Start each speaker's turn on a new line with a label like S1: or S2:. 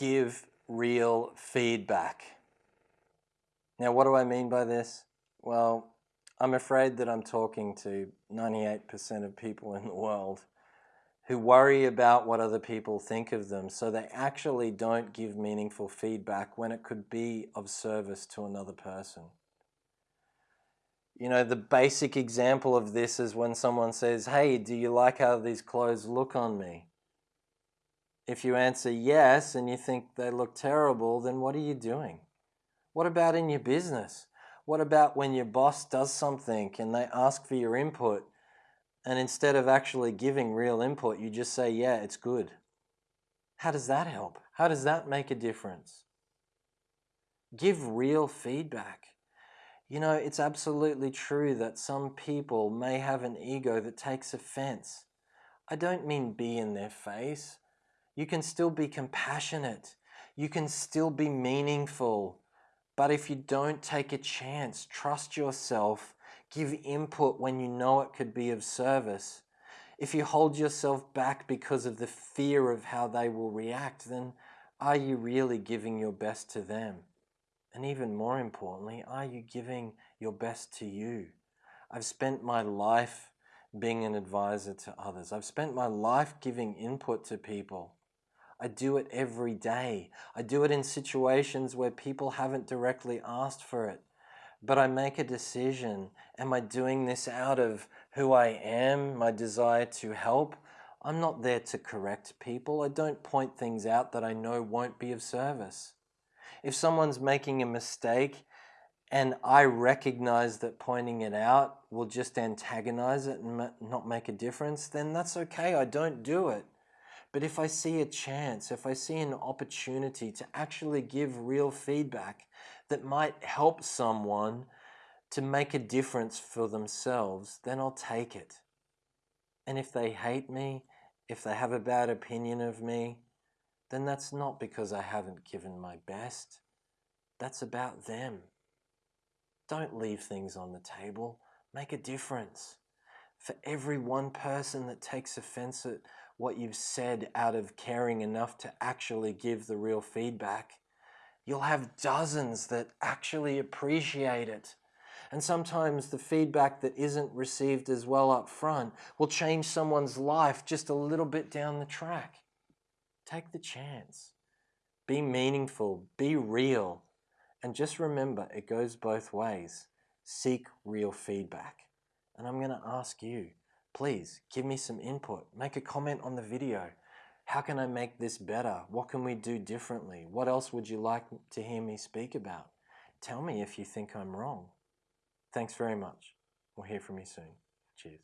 S1: give real feedback. Now, what do I mean by this? Well, I'm afraid that I'm talking to 98% of people in the world who worry about what other people think of them, so they actually don't give meaningful feedback when it could be of service to another person. You know, the basic example of this is when someone says, Hey, do you like how these clothes look on me? If you answer yes and you think they look terrible, then what are you doing? What about in your business? What about when your boss does something and they ask for your input and instead of actually giving real input, you just say, yeah, it's good? How does that help? How does that make a difference? Give real feedback. You know, it's absolutely true that some people may have an ego that takes offense. I don't mean be in their face. You can still be compassionate. You can still be meaningful. But if you don't take a chance, trust yourself, give input when you know it could be of service. If you hold yourself back because of the fear of how they will react, then are you really giving your best to them? And even more importantly, are you giving your best to you? I've spent my life being an advisor to others. I've spent my life giving input to people. I do it every day. I do it in situations where people haven't directly asked for it. But I make a decision. Am I doing this out of who I am, my desire to help? I'm not there to correct people. I don't point things out that I know won't be of service. If someone's making a mistake and I recognize that pointing it out will just antagonize it and not make a difference, then that's okay. I don't do it. But if I see a chance, if I see an opportunity to actually give real feedback that might help someone to make a difference for themselves, then I'll take it. And if they hate me, if they have a bad opinion of me, then that's not because I haven't given my best. That's about them. Don't leave things on the table. Make a difference. For every one person that takes offense at what you've said out of caring enough to actually give the real feedback, you'll have dozens that actually appreciate it. And sometimes the feedback that isn't received as well up front will change someone's life just a little bit down the track. Take the chance. Be meaningful, be real, and just remember it goes both ways. Seek real feedback. And I'm going to ask you, please give me some input. Make a comment on the video. How can I make this better? What can we do differently? What else would you like to hear me speak about? Tell me if you think I'm wrong. Thanks very much. We'll hear from you soon. Cheers.